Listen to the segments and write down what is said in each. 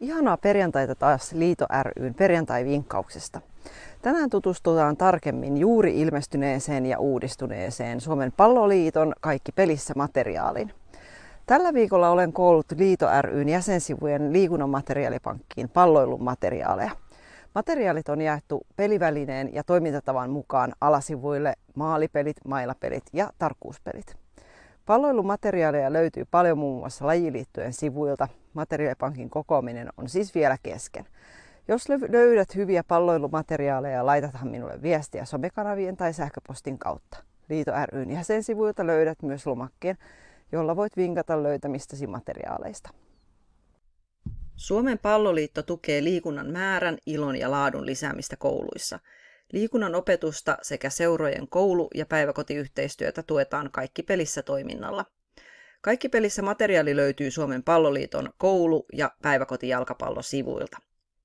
Ihanaa perjantaita taas Liito ryn perjantai-vinkkauksesta. Tänään tutustutaan tarkemmin juuri ilmestyneeseen ja uudistuneeseen Suomen palloliiton Kaikki pelissä materiaalin. Tällä viikolla olen koullut Liito ryn jäsensivujen liikunnan materiaalipankkiin palloilun materiaaleja. Materiaalit on jaettu pelivälineen ja toimintatavan mukaan alasivuille maalipelit, mailapelit ja tarkkuuspelit. Palloilumateriaaleja löytyy paljon muun muassa lajiliittojen sivuilta. Materiaalipankin kokoaminen on siis vielä kesken. Jos löydät hyviä palloilumateriaaleja, laitathan minulle viestiä somekanavien tai sähköpostin kautta. Liito ryn jäsensivuilta löydät myös lomakkeen, jolla voit vinkata löytämistäsi materiaaleista. Suomen palloliitto tukee liikunnan määrän, ilon ja laadun lisäämistä kouluissa – Liikunnan opetusta sekä seurojen koulu- ja päiväkotiyhteistyötä tuetaan Kaikki pelissä toiminnalla. Kaikki pelissä materiaali löytyy Suomen palloliiton koulu- ja päiväkotijalkapallosivuilta.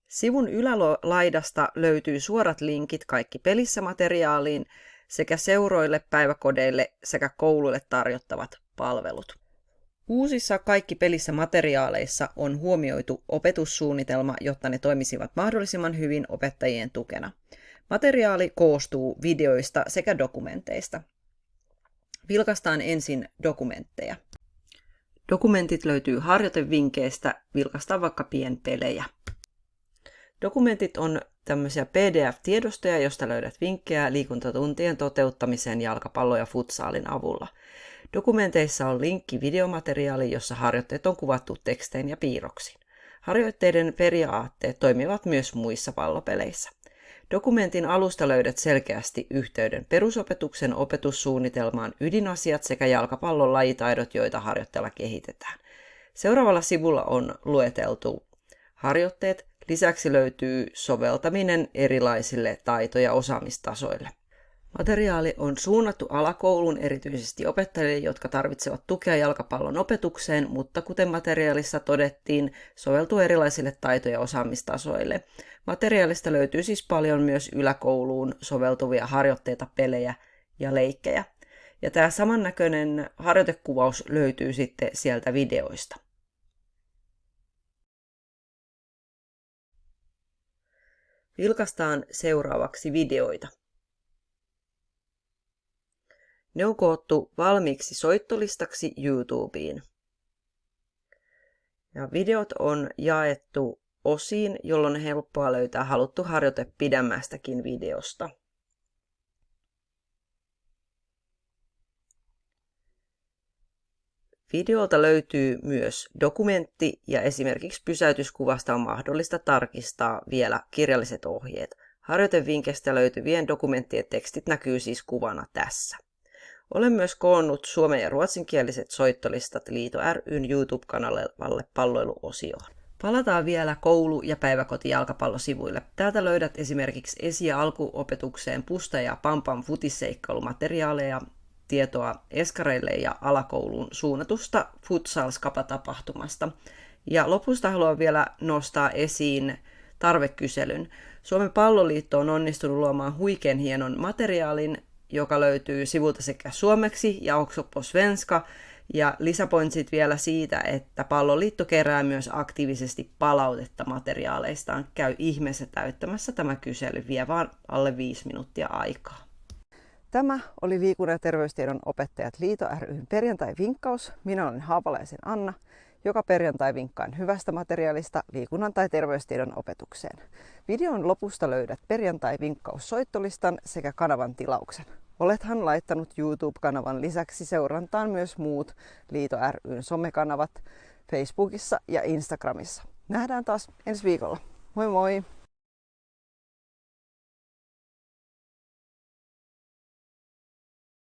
Sivun ylälaidasta löytyy suorat linkit Kaikki pelissä materiaaliin sekä seuroille, päiväkodeille sekä kouluille tarjottavat palvelut. Uusissa Kaikki pelissä materiaaleissa on huomioitu opetussuunnitelma, jotta ne toimisivat mahdollisimman hyvin opettajien tukena. Materiaali koostuu videoista sekä dokumenteista. Vilkastaan ensin dokumentteja. Dokumentit löytyy harjoitevinkkeistä, vilkastaan vaikka pienpelejä. Dokumentit on tämmöisiä PDF-tiedostoja, josta löydät vinkkejä liikuntatuntien toteuttamiseen jalkapallo- ja futsaalin avulla. Dokumenteissa on linkki videomateriaali, jossa harjoitteet on kuvattu tekstein ja piirroksin. Harjoitteiden periaatteet toimivat myös muissa pallopeleissä. Dokumentin alusta löydät selkeästi yhteyden perusopetuksen opetussuunnitelmaan ydinasiat sekä jalkapallon lajitaidot, joita harjoitteella kehitetään. Seuraavalla sivulla on lueteltu harjoitteet. Lisäksi löytyy soveltaminen erilaisille taito- ja osaamistasoille. Materiaali on suunnattu alakoulun erityisesti opettajille, jotka tarvitsevat tukea jalkapallon opetukseen, mutta kuten materiaalissa todettiin, soveltuu erilaisille taito- ja osaamistasoille. Materiaalista löytyy siis paljon myös yläkouluun soveltuvia harjoitteita, pelejä ja leikkejä. Ja tämä samannäköinen harjoitekuvaus löytyy sitten sieltä videoista. Vilkastaan seuraavaksi videoita. Ne on koottu valmiiksi soittolistaksi YouTubeen. Ja videot on jaettu osiin, jolloin on helppoa löytää haluttu harjoite pidemmästäkin videosta. Videolta löytyy myös dokumentti ja esimerkiksi pysäytyskuvasta on mahdollista tarkistaa vielä kirjalliset ohjeet. Harjoitevinkkeistä löytyvien dokumenttien tekstit näkyy siis kuvana tässä. Olen myös koonnut suomen- ja ruotsinkieliset soittolistat Liito ryn YouTube-kanavalle palloiluosioon. Palataan vielä koulu- ja päiväkotijalkapallosivuille. Täältä löydät esimerkiksi esi- ja alkuopetukseen pusta- ja pampan futisseikkailumateriaaleja, tietoa eskareille ja alakouluun suunnatusta futsal-skapa-tapahtumasta. Ja lopusta haluan vielä nostaa esiin tarvekyselyn. Suomen palloliitto on onnistunut luomaan huikean hienon materiaalin, joka löytyy sivulta sekä suomeksi ja också på svenska. Ja lisäpointsit vielä siitä, että Palloliitto kerää myös aktiivisesti palautetta materiaaleistaan. Käy ihmeessä täyttämässä tämä kysely, vie vaan alle viisi minuuttia aikaa. Tämä oli liikunnan ja terveystiedon opettajat Liito ryn perjantai-vinkkaus. Minä olen Haapalaisen Anna joka perjantai vinkkaan hyvästä materiaalista liikunnan tai terveystiedon opetukseen. Videon lopusta löydät perjantai-vinkkaus soittolistan sekä kanavan tilauksen. Olethan laittanut YouTube-kanavan lisäksi seurantaan myös muut Liito ryn somekanavat Facebookissa ja Instagramissa. Nähdään taas ensi viikolla. Moi moi!